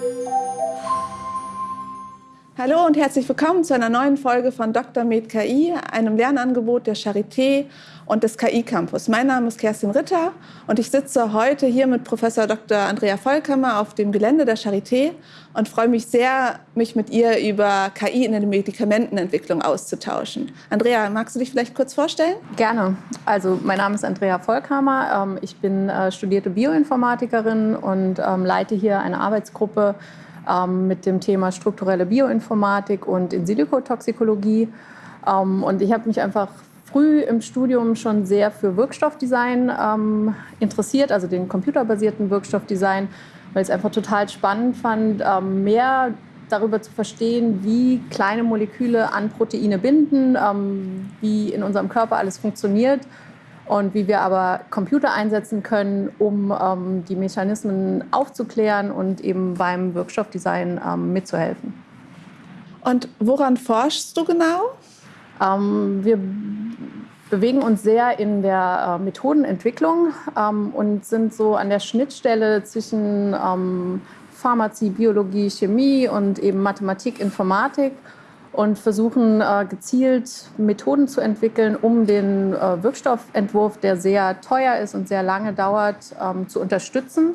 Thank you. Hallo und herzlich willkommen zu einer neuen Folge von Dr. Med KI, einem Lernangebot der Charité und des KI Campus. Mein Name ist Kerstin Ritter und ich sitze heute hier mit Professor Dr. Andrea Vollkammer auf dem Gelände der Charité und freue mich sehr, mich mit ihr über KI in der Medikamentenentwicklung auszutauschen. Andrea, magst du dich vielleicht kurz vorstellen? Gerne. Also mein Name ist Andrea Vollkammer. Ähm, ich bin äh, studierte Bioinformatikerin und ähm, leite hier eine Arbeitsgruppe mit dem Thema strukturelle Bioinformatik und In-Silico-Toxikologie. Ähm, und ich habe mich einfach früh im Studium schon sehr für Wirkstoffdesign ähm, interessiert, also den computerbasierten Wirkstoffdesign, weil ich es einfach total spannend fand, ähm, mehr darüber zu verstehen, wie kleine Moleküle an Proteine binden, ähm, wie in unserem Körper alles funktioniert und wie wir aber Computer einsetzen können, um ähm, die Mechanismen aufzuklären und eben beim Wirkstoffdesign ähm, mitzuhelfen. Und woran forschst du genau? Ähm, wir bewegen uns sehr in der äh, Methodenentwicklung ähm, und sind so an der Schnittstelle zwischen ähm, Pharmazie, Biologie, Chemie und eben Mathematik, Informatik und versuchen äh, gezielt Methoden zu entwickeln, um den äh, Wirkstoffentwurf, der sehr teuer ist und sehr lange dauert, ähm, zu unterstützen,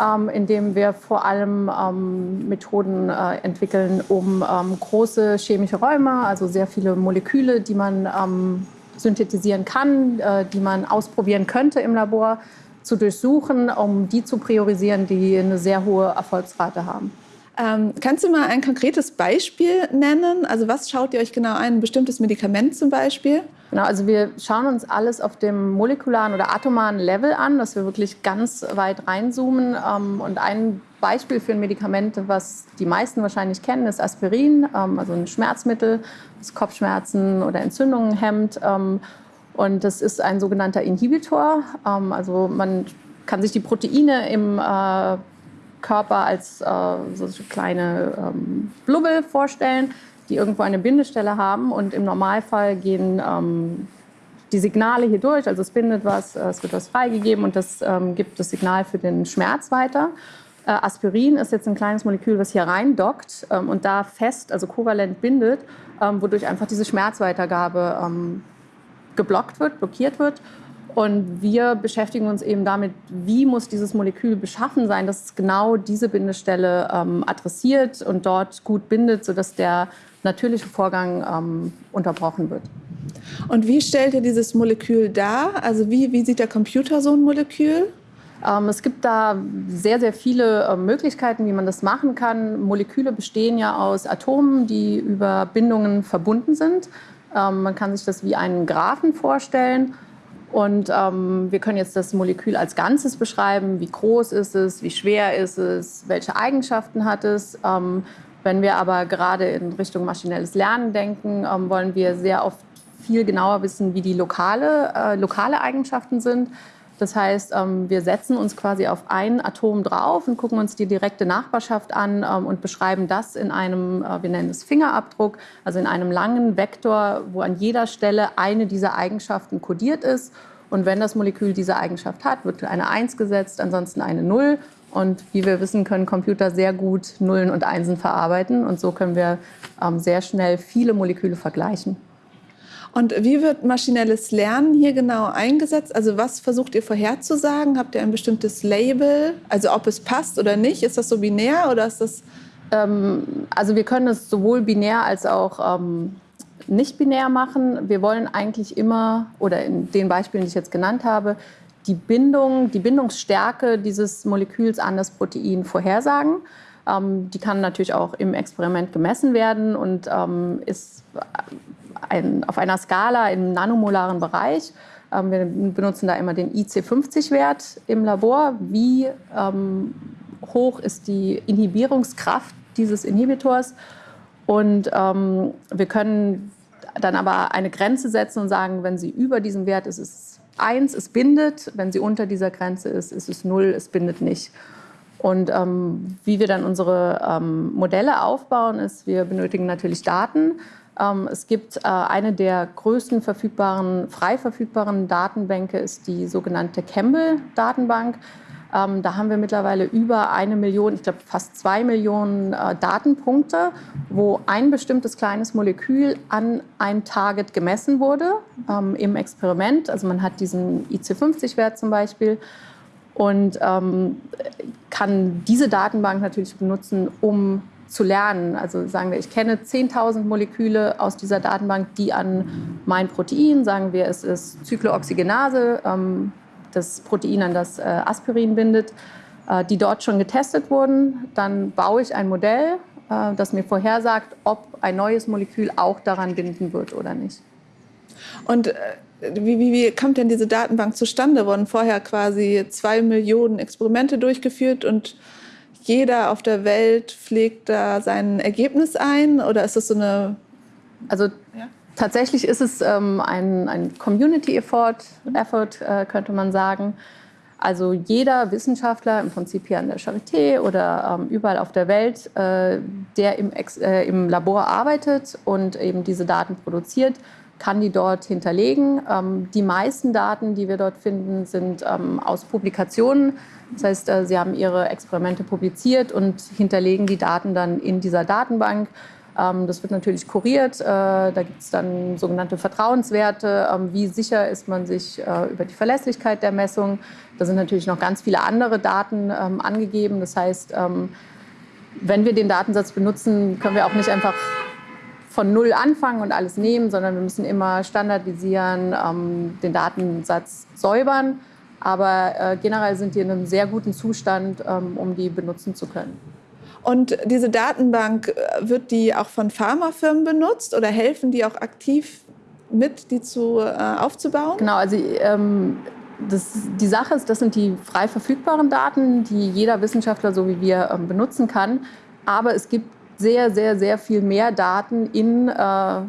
ähm, indem wir vor allem ähm, Methoden äh, entwickeln, um große chemische Räume, also sehr viele Moleküle, die man synthetisieren kann, die man ausprobieren könnte im Labor, zu durchsuchen, um die zu priorisieren, die eine sehr hohe Erfolgsrate haben. Ähm, kannst du mal ein konkretes Beispiel nennen? Also was schaut ihr euch genau ein? Ein bestimmtes Medikament zum Beispiel? Genau, also wir schauen uns alles auf dem molekularen oder atomaren Level an, dass wir wirklich ganz weit reinzoomen. Ähm, und ein Beispiel für ein Medikament, was die meisten wahrscheinlich kennen, ist Aspirin, ähm, also ein Schmerzmittel, das Kopfschmerzen oder Entzündungen hemmt. Ähm, und das ist ein sogenannter Inhibitor. Ähm, also man kann sich die Proteine im äh, Körper als äh, so kleine ähm, Blubbel vorstellen, die irgendwo eine Bindestelle haben. Und im Normalfall gehen ähm, die Signale hier durch, also es bindet was, äh, es wird was freigegeben und das ähm, gibt das Signal für den Schmerz weiter. Äh, Aspirin ist jetzt ein kleines Molekül, was hier rein dockt ähm, und da fest, also kovalent bindet, ähm, wodurch einfach diese Schmerzweitergabe ähm, geblockt wird, blockiert wird. Und wir beschäftigen uns eben damit, wie muss dieses Molekül beschaffen sein, dass es genau diese Bindestelle ähm, adressiert und dort gut bindet, sodass der natürliche Vorgang ähm, unterbrochen wird. Und wie stellt ihr dieses Molekül dar? Also wie, wie sieht der Computer so ein Molekül? Ähm, es gibt da sehr, sehr viele äh, Möglichkeiten, wie man das machen kann. Moleküle bestehen ja aus Atomen, die über Bindungen verbunden sind. Ähm, man kann sich das wie einen Graphen vorstellen. Und ähm, wir können jetzt das Molekül als Ganzes beschreiben. Wie groß ist es? Wie schwer ist es? Welche Eigenschaften hat es? Ähm, wenn wir aber gerade in Richtung maschinelles Lernen denken, ähm, wollen wir sehr oft viel genauer wissen, wie die lokale, äh, lokale Eigenschaften sind. Das heißt, ähm, wir setzen uns quasi auf ein Atom drauf und gucken uns die direkte Nachbarschaft an ähm, und beschreiben das in einem, äh, wir nennen es Fingerabdruck, also in einem langen Vektor, wo an jeder Stelle eine dieser Eigenschaften kodiert ist. Und wenn das Molekül diese Eigenschaft hat, wird eine 1 gesetzt, ansonsten eine 0. Und wie wir wissen, können Computer sehr gut Nullen und Einsen verarbeiten. Und so können wir ähm, sehr schnell viele Moleküle vergleichen. Und wie wird maschinelles Lernen hier genau eingesetzt? Also was versucht ihr vorherzusagen? Habt ihr ein bestimmtes Label? Also ob es passt oder nicht? Ist das so binär oder ist das... Ähm, also wir können es sowohl binär als auch ähm, nicht binär machen. Wir wollen eigentlich immer, oder in den Beispielen, die ich jetzt genannt habe, die Bindung, die Bindungsstärke dieses Moleküls an das Protein vorhersagen. Ähm, die kann natürlich auch im Experiment gemessen werden und ähm, ist ein, auf einer Skala im nanomolaren Bereich. Ähm, wir benutzen da immer den IC50-Wert im Labor. Wie ähm, hoch ist die Inhibierungskraft dieses Inhibitors? Und ähm, wir können dann aber eine Grenze setzen und sagen, wenn sie über diesem Wert ist, ist es 1, es bindet. Wenn sie unter dieser Grenze ist, ist es 0, es bindet nicht. Und ähm, wie wir dann unsere ähm, Modelle aufbauen, ist, wir benötigen natürlich Daten. Ähm, es gibt äh, eine der größten verfügbaren, frei verfügbaren Datenbänke, ist die sogenannte Campbell-Datenbank. Ähm, da haben wir mittlerweile über eine Million, ich glaube fast zwei Millionen äh, Datenpunkte, wo ein bestimmtes kleines Molekül an ein Target gemessen wurde ähm, im Experiment. Also man hat diesen IC50-Wert zum Beispiel und kann diese Datenbank natürlich benutzen, um zu lernen. Also sagen wir, ich kenne 10.000 Moleküle aus dieser Datenbank, die an mein Protein, sagen wir, es ist Zyklooxygenase, ähm, das Protein, an das äh, Aspirin bindet, äh, die dort schon getestet wurden. Dann baue ich ein Modell, äh, das mir vorhersagt, ob ein neues Molekül auch daran binden wird oder nicht. Und wie, wie, wie kommt denn diese Datenbank zustande? Wurden vorher quasi zwei Millionen Experimente durchgeführt und jeder auf der Welt pflegt da sein Ergebnis ein? Oder ist das so eine. Also ja? Tatsächlich ist es ähm, ein, ein Community-Effort, Effort, äh, könnte man sagen. Also jeder Wissenschaftler, im Prinzip hier an der Charité oder ähm, überall auf der Welt, äh, der im, äh, im Labor arbeitet und eben diese Daten produziert, kann die dort hinterlegen. Ähm, die meisten Daten, die wir dort finden, sind ähm, aus Publikationen. Das heißt, äh, sie haben ihre Experimente publiziert und hinterlegen die Daten dann in dieser Datenbank. Ähm, das wird natürlich kuriert. Äh, da gibt es dann sogenannte Vertrauenswerte. Ähm, wie sicher ist man sich äh, über die Verlässlichkeit der Messung? Da sind natürlich noch ganz viele andere Daten ähm, angegeben. Das heißt, wenn wir den Datensatz benutzen, können wir auch nicht einfach von Null anfangen und alles nehmen, sondern wir müssen immer standardisieren, den Datensatz säubern. Aber äh, generell sind die in einem sehr guten Zustand, um die benutzen zu können. Und diese Datenbank, äh, wird die auch von Pharmafirmen benutzt oder helfen die auch aktiv mit, die zu, äh, aufzubauen? Genau, also ähm, das, die Sache ist, das sind die frei verfügbaren Daten, die jeder Wissenschaftler so wie wir ähm, benutzen kann. Aber es gibt sehr, sehr, sehr viel mehr Daten in äh,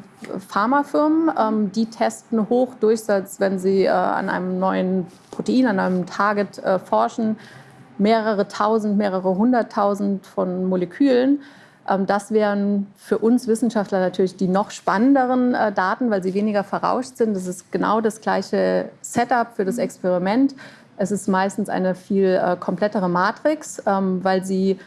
Pharmafirmen. Ähm, die testen Hochdurchsatz, wenn sie äh, an einem neuen Protein, an einem Target äh, forschen mehrere tausend, mehrere hunderttausend von Molekülen. Ähm, das wären für uns Wissenschaftler natürlich die noch spannenderen äh, Daten, weil sie weniger verrauscht sind. Das ist genau das gleiche Setup für das Experiment. Es ist meistens eine viel äh, komplettere Matrix, ähm, weil sie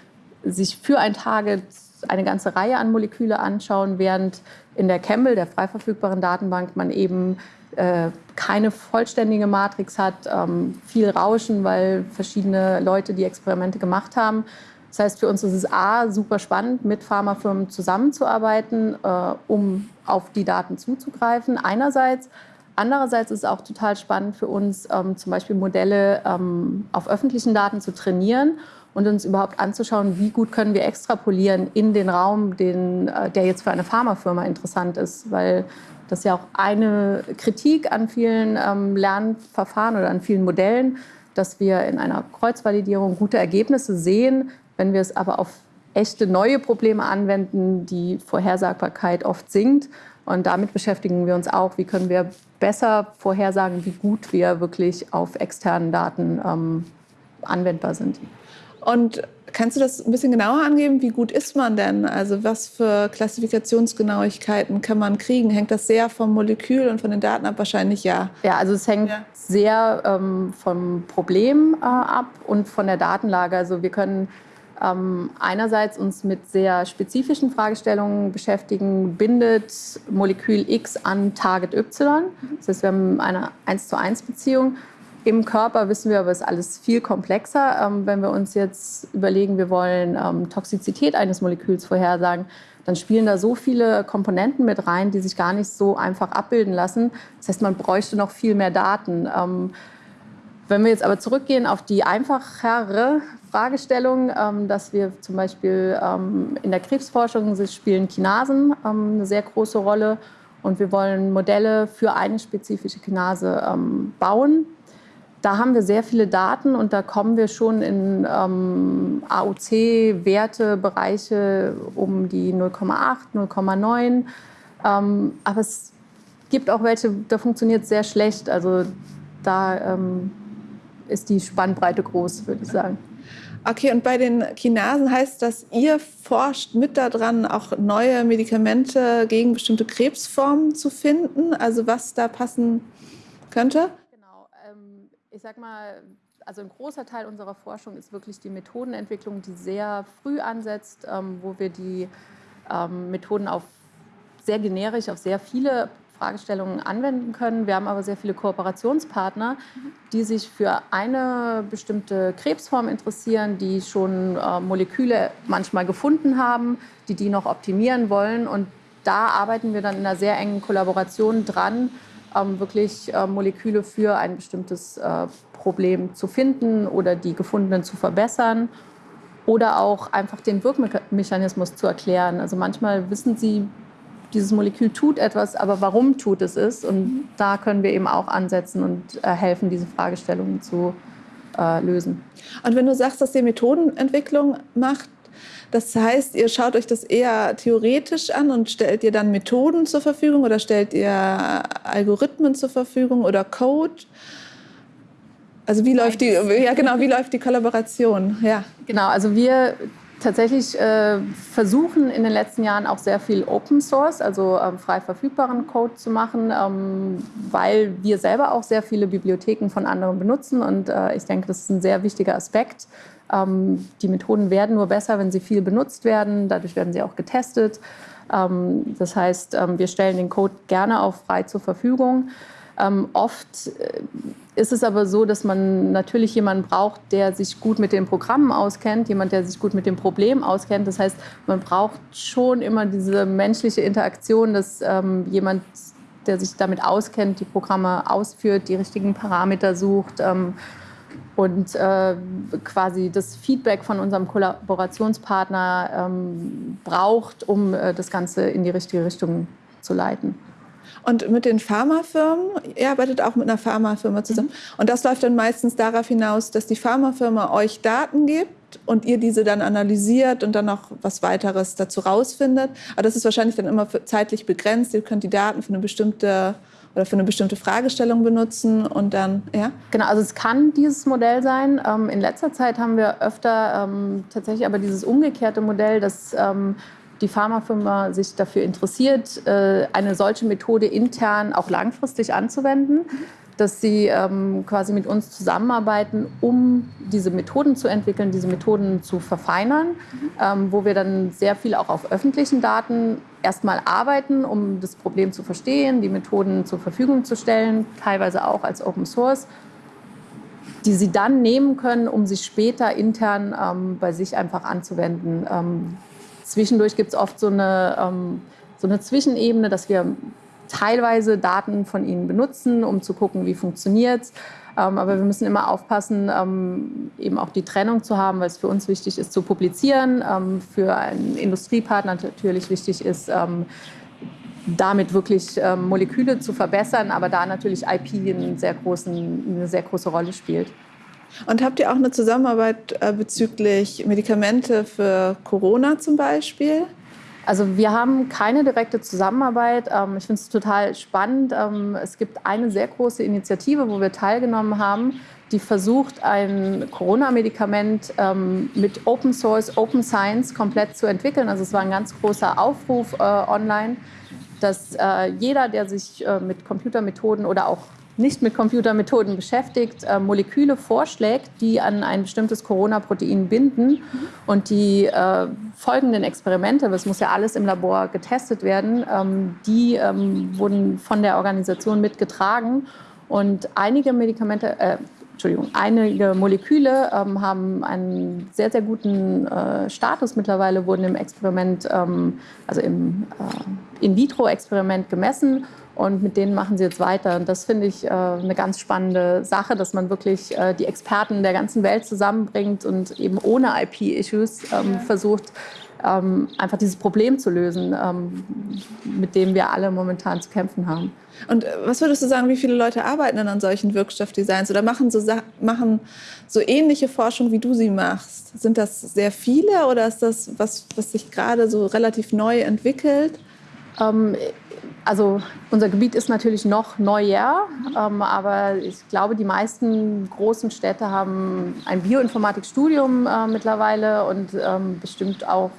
sich für ein Target eine ganze Reihe an Moleküle anschauen, während in der Campbell, der frei verfügbaren Datenbank, man eben äh, keine vollständige Matrix hat, ähm, viel Rauschen, weil verschiedene Leute die Experimente gemacht haben. Das heißt, für uns ist es A, super spannend, mit Pharmafirmen zusammenzuarbeiten, äh, um auf die Daten zuzugreifen, einerseits. Andererseits ist es auch total spannend für uns, ähm, zum Beispiel Modelle ähm, auf öffentlichen Daten zu trainieren und uns überhaupt anzuschauen, wie gut können wir extrapolieren in den Raum, den, äh, der jetzt für eine Pharmafirma interessant ist. Weil das ist ja auch eine Kritik an vielen ähm, Lernverfahren oder an vielen Modellen, dass wir in einer Kreuzvalidierung gute Ergebnisse sehen. Wenn wir es aber auf echte neue Probleme anwenden, die Vorhersagbarkeit oft sinkt. Und damit beschäftigen wir uns auch, wie können wir besser vorhersagen, wie gut wir wirklich auf externen Daten ähm, anwendbar sind. Und kannst du das ein bisschen genauer angeben? Wie gut ist man denn? Also was für Klassifikationsgenauigkeiten kann man kriegen? Hängt das sehr vom Molekül und von den Daten ab? Wahrscheinlich ja. Ja, also es hängt ja. sehr ähm, vom Problem äh, ab und von der Datenlage. Also wir können ähm, einerseits uns mit sehr spezifischen Fragestellungen beschäftigen. Bindet Molekül X an Target Y? Das heißt, wir haben eine 1 zu 1 Beziehung. Im Körper wissen wir aber, es ist alles viel komplexer. Ähm, wenn wir uns jetzt überlegen, wir wollen ähm, Toxizität eines Moleküls vorhersagen, dann spielen da so viele Komponenten mit rein, die sich gar nicht so einfach abbilden lassen. Das heißt, man bräuchte noch viel mehr Daten. Ähm, wenn wir jetzt aber zurückgehen auf die einfachere Fragestellung, dass wir zum Beispiel in der Krebsforschung spielen Kinasen eine sehr große Rolle und wir wollen Modelle für eine spezifische Kinase bauen da haben wir sehr viele Daten und da kommen wir schon in ähm, AOC-Werte, Bereiche um die 0,8, 0,9. Ähm, aber es gibt auch welche, da funktioniert es sehr schlecht. Also da ähm, ist die Spannbreite groß, würde ich sagen. Okay, und bei den Kinasen heißt das, ihr forscht mit daran, auch neue Medikamente gegen bestimmte Krebsformen zu finden? Also was da passen könnte? Ich sag mal, also ein großer Teil unserer Forschung ist wirklich die Methodenentwicklung, die sehr früh ansetzt, ähm, wo wir die ähm, Methoden auf sehr generisch auf sehr viele Fragestellungen anwenden können. Wir haben aber sehr viele Kooperationspartner, die sich für eine bestimmte Krebsform interessieren, die schon äh, Moleküle manchmal gefunden haben, die die noch optimieren wollen. Und da arbeiten wir dann in einer sehr engen Kollaboration dran, wirklich äh, Moleküle für ein bestimmtes äh, Problem zu finden oder die gefundenen zu verbessern oder auch einfach den Wirkmechanismus zu erklären. Also manchmal wissen sie dieses Molekül tut etwas, aber warum tut es es? Und da können wir eben auch ansetzen und äh, helfen, diese Fragestellungen zu lösen. Und wenn du sagst, dass ihr Methodenentwicklung macht, das heißt, ihr schaut euch das eher theoretisch an und stellt ihr dann Methoden zur Verfügung oder stellt ihr Algorithmen zur Verfügung oder Code? Also wie läuft die, ja genau, wie läuft die Kollaboration? Ja. Genau, also wir tatsächlich äh, versuchen in den letzten Jahren auch sehr viel Open Source, also ähm, frei verfügbaren Code zu machen, ähm, weil wir selber auch sehr viele Bibliotheken von anderen benutzen und äh, ich denke, das ist ein sehr wichtiger Aspekt. Ähm, die Methoden werden nur besser, wenn sie viel benutzt werden, dadurch werden sie auch getestet. Ähm, das heißt, ähm, wir stellen den Code gerne auch frei zur Verfügung. Oft äh, ist es aber so, dass man natürlich jemanden braucht, der sich gut mit den Programmen auskennt, jemand, der sich gut mit dem Problem auskennt. Das heißt, man braucht schon immer diese menschliche Interaktion, dass jemand, der sich damit auskennt, die Programme ausführt, die richtigen Parameter sucht und äh, quasi das Feedback von unserem Kollaborationspartner ähm, braucht, um äh, das Ganze in die richtige Richtung zu leiten. Und mit den Pharmafirmen, ihr arbeitet auch mit einer Pharmafirma zusammen. Mhm. Und das läuft dann meistens darauf hinaus, dass die Pharmafirma euch Daten gibt und ihr diese dann analysiert und dann noch was weiteres dazu rausfindet. Aber das ist wahrscheinlich dann immer zeitlich begrenzt. Ihr könnt die Daten für eine bestimmte oder für eine bestimmte Fragestellung benutzen und dann, ja? Genau, also es kann dieses Modell sein. Ähm, in letzter Zeit haben wir öfter ähm, tatsächlich aber dieses umgekehrte Modell, dass ähm, die Pharmafirma sich dafür interessiert, äh, eine solche Methode intern auch langfristig anzuwenden, dass sie ähm, quasi mit uns zusammenarbeiten, um diese Methoden zu entwickeln, diese Methoden zu verfeinern, ähm, wo wir dann sehr viel auch auf öffentlichen Daten erstmal arbeiten, um das Problem zu verstehen, die Methoden zur Verfügung zu stellen, teilweise auch als Open Source die sie dann nehmen können, um sie später intern ähm, bei sich einfach anzuwenden. Ähm, Zwischendurch gibt es oft so eine, ähm, so eine Zwischenebene, dass wir teilweise Daten von ihnen benutzen, um zu gucken, wie funktioniert es. Ähm, aber wir müssen immer aufpassen, ähm, eben auch die Trennung zu haben, weil es für uns wichtig ist, zu publizieren. Ähm, für einen Industriepartner natürlich wichtig ist, ähm, damit wirklich ähm, Moleküle zu verbessern, aber da natürlich IP einen sehr großen, eine sehr große Rolle spielt. Und habt ihr auch eine Zusammenarbeit äh, bezüglich Medikamente für Corona zum Beispiel? Also wir haben keine direkte Zusammenarbeit. Ähm, ich finde es total spannend. Ähm, es gibt eine sehr große Initiative, wo wir teilgenommen haben, die versucht, ein Corona-Medikament ähm, mit Open Source, Open Science komplett zu entwickeln. Also es war ein ganz großer Aufruf äh, online, dass äh, jeder, der sich äh, mit Computermethoden oder auch nicht mit Computermethoden beschäftigt, äh, Moleküle vorschlägt, die an ein bestimmtes Corona-Protein binden. Mhm. Und die äh, folgenden Experimente, das muss ja alles im Labor getestet werden, ähm, die ähm, wurden von der Organisation mitgetragen. Und einige Medikamente, äh, Entschuldigung, einige Moleküle ähm, haben einen sehr, sehr guten äh, Status mittlerweile, wurden im Experiment, ähm, also im äh, In-vitro-Experiment gemessen und mit denen machen sie jetzt weiter. Und das finde ich äh, eine ganz spannende Sache, dass man wirklich äh, die Experten der ganzen Welt zusammenbringt und eben ohne IP-Issues ähm, versucht, ähm, einfach dieses Problem zu lösen, ähm, mit dem wir alle momentan zu kämpfen haben. Und äh, was würdest du sagen, wie viele Leute arbeiten denn an solchen Wirkstoffdesigns oder machen so, machen so ähnliche Forschung, wie du sie machst? Sind das sehr viele oder ist das was, was sich gerade so relativ neu entwickelt? Also unser Gebiet ist natürlich noch Neujahr, ähm, aber ich glaube, die meisten großen Städte haben ein Bioinformatikstudium äh, mittlerweile und ähm, bestimmt auch,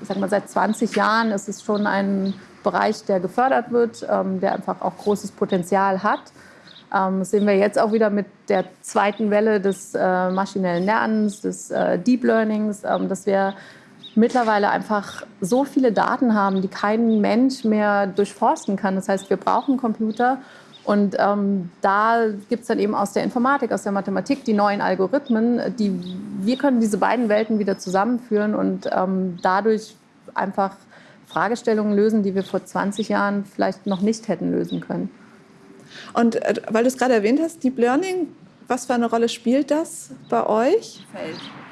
ich sag mal, seit 20 Jahren ist es schon ein Bereich, der gefördert wird, ähm, der einfach auch großes Potenzial hat. Ähm, das sehen wir jetzt auch wieder mit der zweiten Welle des äh, maschinellen Lernens, des äh, Deep Learnings, ähm, dass wir mittlerweile einfach so viele Daten haben, die kein Mensch mehr durchforsten kann. Das heißt, wir brauchen Computer. Und ähm, da gibt es dann eben aus der Informatik, aus der Mathematik die neuen Algorithmen, die wir können diese beiden Welten wieder zusammenführen und ähm, dadurch einfach Fragestellungen lösen, die wir vor 20 Jahren vielleicht noch nicht hätten lösen können. Und äh, weil du es gerade erwähnt hast, Deep Learning, was für eine Rolle spielt das bei euch?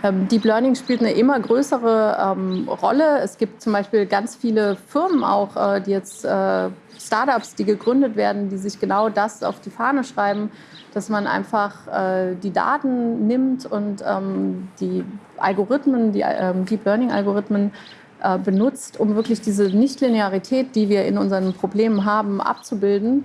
Ähm, Deep Learning spielt eine immer größere ähm, Rolle. Es gibt zum Beispiel ganz viele Firmen auch, äh, die jetzt äh, Startups, die gegründet werden, die sich genau das auf die Fahne schreiben, dass man einfach äh, die Daten nimmt und ähm, die Algorithmen, die ähm, Deep Learning Algorithmen äh, benutzt, um wirklich diese Nichtlinearität, die wir in unseren Problemen haben, abzubilden ähm,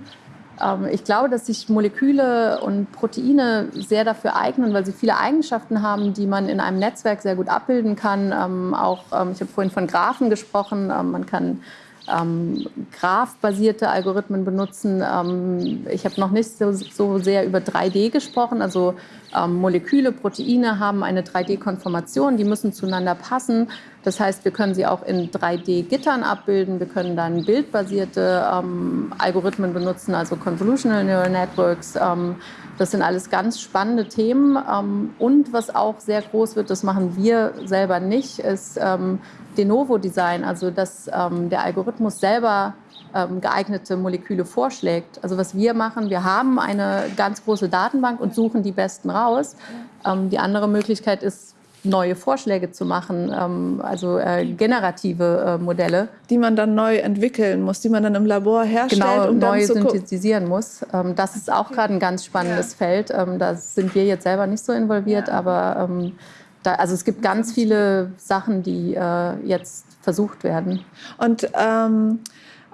ich glaube, dass sich Moleküle und Proteine sehr dafür eignen, weil sie viele Eigenschaften haben, die man in einem Netzwerk sehr gut abbilden kann. Ähm, auch, ähm, ich habe vorhin von Graphen gesprochen. man kann ähm, Graph-basierte Algorithmen benutzen. Ähm, ich habe noch nicht so, so, sehr über 3D gesprochen. Also ähm, Moleküle, Proteine haben eine 3D-Konformation, die müssen zueinander passen. Das heißt, wir können sie auch in 3D-Gittern abbilden. Wir können dann bildbasierte ähm, Algorithmen benutzen, also Convolutional Neural Networks. Ähm, das sind alles ganz spannende Themen. Ähm, und was auch sehr groß wird, das machen wir selber nicht, ist De Novo-Design, also dass der Algorithmus selber ähm, geeignete Moleküle vorschlägt. Also was wir machen, wir haben eine ganz große Datenbank und suchen die besten raus. Ähm, die andere Möglichkeit ist, neue Vorschläge zu machen, ähm, also äh, generative äh, Modelle. Die man dann neu entwickeln muss, die man dann im Labor herstellt. Genau, um neu synthetisieren muss. Ähm, das ist auch gerade ein ganz spannendes ja. Feld. Ähm, da sind wir jetzt selber nicht so involviert, ja. aber ähm, da, also es gibt ganz viele Sachen, die äh, jetzt versucht werden. Und ähm,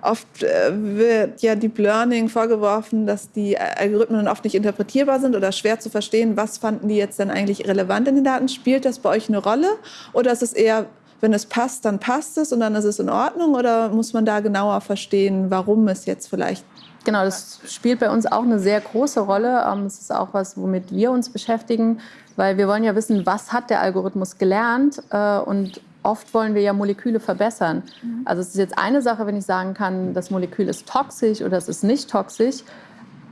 Oft äh, wird ja Deep Learning vorgeworfen, dass die Algorithmen oft nicht interpretierbar sind oder schwer zu verstehen. Was fanden die jetzt denn eigentlich relevant in den Daten? Spielt das bei euch eine Rolle? Oder ist es eher, wenn es passt, dann passt es und dann ist es in Ordnung? Oder muss man da genauer verstehen, warum es jetzt vielleicht Genau, das spielt bei uns auch eine sehr große Rolle. Das ähm, ist auch was, womit wir uns beschäftigen, weil wir wollen ja wissen, was hat der Algorithmus gelernt äh, und oft wollen wir ja Moleküle verbessern. Mhm. Also es ist jetzt eine Sache, wenn ich sagen kann, das Molekül ist toxisch oder es ist nicht toxisch,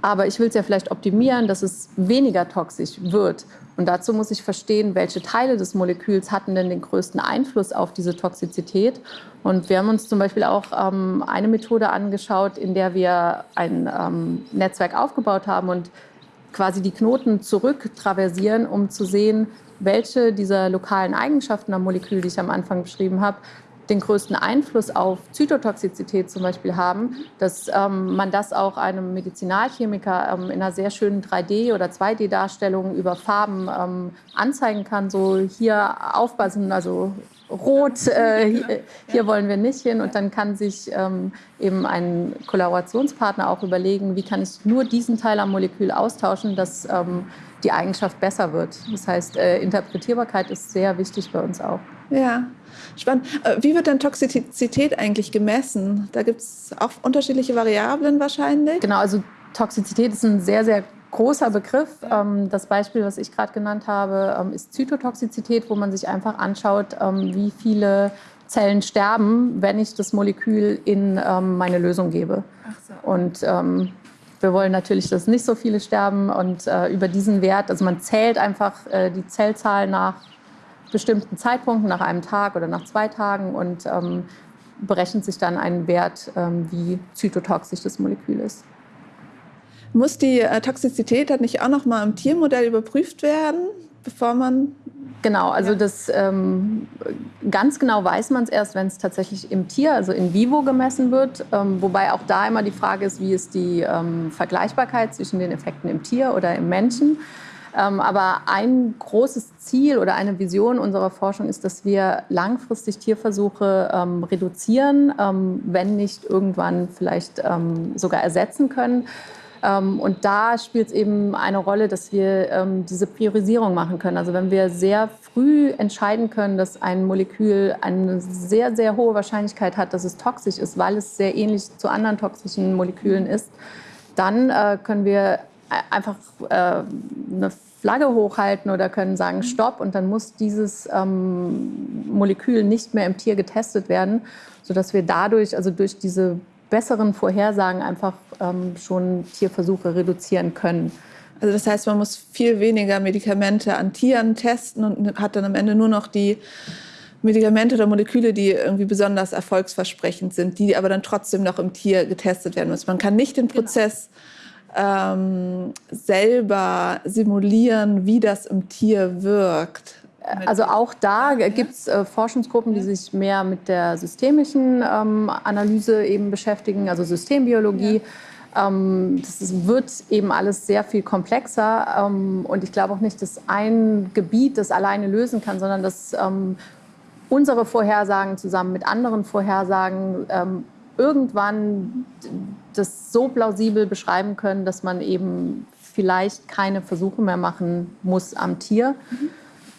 aber ich will es ja vielleicht optimieren, dass es weniger toxisch wird. Und dazu muss ich verstehen, welche Teile des Moleküls hatten denn den größten Einfluss auf diese Toxizität. Und wir haben uns zum Beispiel auch ähm, eine Methode angeschaut, in der wir ein ähm, Netzwerk aufgebaut haben und quasi die Knoten zurücktraversieren, um zu sehen, welche dieser lokalen Eigenschaften am Molekül, die ich am Anfang beschrieben habe, den größten Einfluss auf Zytotoxizität zum Beispiel haben, dass ähm, man das auch einem Medizinalchemiker ähm, in einer sehr schönen 3D- oder 2D-Darstellung über Farben ähm, anzeigen kann. So hier aufpassen, also rot, äh, hier, hier, wollen wir nicht hin. Und dann kann sich ähm, eben ein Kollaborationspartner auch überlegen, wie kann ich nur diesen Teil am Molekül austauschen, dass ähm, die Eigenschaft besser wird. Das heißt, äh, Interpretierbarkeit ist sehr wichtig bei uns auch. Ja, spannend. Äh, wie wird denn Toxizität eigentlich gemessen? Da gibt es auch unterschiedliche Variablen wahrscheinlich. Genau, also Toxizität ist ein sehr, sehr großer Begriff. Ähm, das Beispiel, was ich gerade genannt habe, ähm, ist Zytotoxizität, wo man sich einfach anschaut, ähm, wie viele Zellen sterben, wenn ich das Molekül in meine Lösung gebe. So. Und wir wollen natürlich, dass nicht so viele sterben und äh, über diesen Wert, also man zählt einfach äh, die Zellzahl nach bestimmten Zeitpunkten, nach einem Tag oder nach zwei Tagen und berechnet sich dann einen Wert, wie zytotoxisch das Molekül ist. Muss die äh, Toxizität dann nicht auch noch mal im Tiermodell überprüft werden, bevor man Genau, also ja. das ähm, ganz genau weiß man es erst, wenn es tatsächlich im Tier, also in vivo gemessen wird. Ähm, wobei auch da immer die Frage ist, wie ist die ähm, Vergleichbarkeit zwischen den Effekten im Tier oder im Menschen. Ähm, aber ein großes Ziel oder eine Vision unserer Forschung ist, dass wir langfristig Tierversuche ähm, reduzieren, ähm, wenn nicht irgendwann vielleicht sogar ersetzen können. Ähm, und da spielt es eben eine Rolle, dass wir ähm, diese Priorisierung machen können. Also wenn wir sehr früh entscheiden können, dass ein Molekül eine sehr, sehr hohe Wahrscheinlichkeit hat, dass es toxisch ist, weil es sehr ähnlich zu anderen toxischen Molekülen ist, dann äh, können wir einfach äh, eine Flagge hochhalten oder können sagen Stopp und dann muss dieses ähm, Molekül nicht mehr im Tier getestet werden, sodass wir dadurch, also durch diese besseren Vorhersagen einfach ähm, schon Tierversuche reduzieren können. Also das heißt, man muss viel weniger Medikamente an Tieren testen und hat dann am Ende nur noch die Medikamente oder Moleküle, die irgendwie besonders erfolgsversprechend sind, die aber dann trotzdem noch im Tier getestet werden müssen. Man kann nicht den genau. Prozess genau ähm, selber simulieren, wie das im Tier wirkt? Also auch da gibt es äh, Forschungsgruppen, die sich mehr mit der systemischen ähm, Analyse eben beschäftigen, also Systembiologie. Ja. Ähm, das ist, wird eben alles sehr viel komplexer ähm, und ich glaube auch nicht, dass ein Gebiet das alleine lösen kann, sondern dass ähm, unsere Vorhersagen zusammen mit anderen Vorhersagen ähm, irgendwann das so plausibel beschreiben können, dass man eben vielleicht keine Versuche mehr machen muss am Tier. Mhm.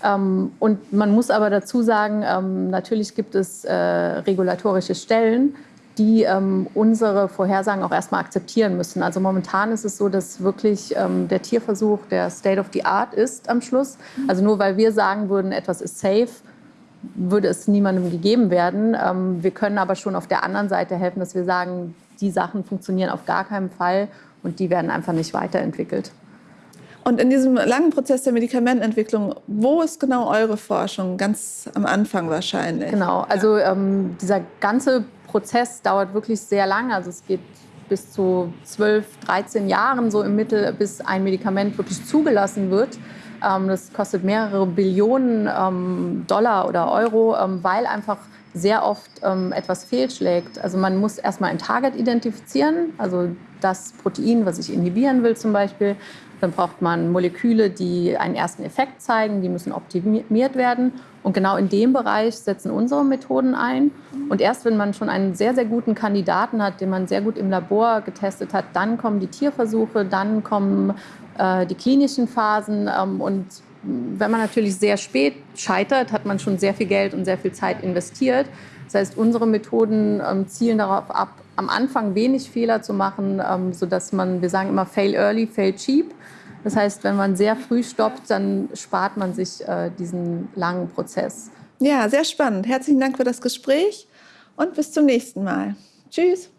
Ähm, und man muss aber dazu sagen, ähm, natürlich gibt es äh, regulatorische Stellen, die ähm, unsere Vorhersagen auch erstmal akzeptieren müssen. Also momentan ist es so, dass wirklich ähm, der Tierversuch der State of the Art ist am Schluss. Mhm. Also nur weil wir sagen würden, etwas ist safe, würde es niemandem gegeben werden. Ähm, wir können aber schon auf der anderen Seite helfen, dass wir sagen, die Sachen funktionieren auf gar keinen Fall und die werden einfach nicht weiterentwickelt. Und in diesem langen Prozess der Medikamentenentwicklung, wo ist genau eure Forschung? Ganz am Anfang wahrscheinlich. Genau, also ähm, dieser ganze Prozess dauert wirklich sehr lange. Also es geht bis zu 12, 13 Jahren so im Mittel, bis ein Medikament wirklich zugelassen wird. Ähm, das kostet mehrere Billionen ähm, Dollar oder Euro, ähm, weil einfach sehr oft etwas fehlschlägt. Also man muss erstmal ein Target identifizieren, also das Protein, was ich inhibieren will zum Beispiel. Dann braucht man Moleküle, die einen ersten Effekt zeigen, die müssen optimiert werden. Und genau in dem Bereich setzen unsere Methoden ein. Und erst wenn man schon einen sehr, sehr guten Kandidaten hat, den man sehr gut im Labor getestet hat, dann kommen die Tierversuche, dann kommen äh, die klinischen Phasen. Ähm, und wenn man natürlich sehr spät scheitert, hat man schon sehr viel Geld und sehr viel Zeit investiert. Das heißt, unsere Methoden ähm, zielen darauf ab, am Anfang wenig Fehler zu machen, ähm, sodass man, wir sagen immer, fail early, fail cheap. Das heißt, wenn man sehr früh stoppt, dann spart man sich äh, diesen langen Prozess. Ja, sehr spannend. Herzlichen Dank für das Gespräch und bis zum nächsten Mal. Tschüss.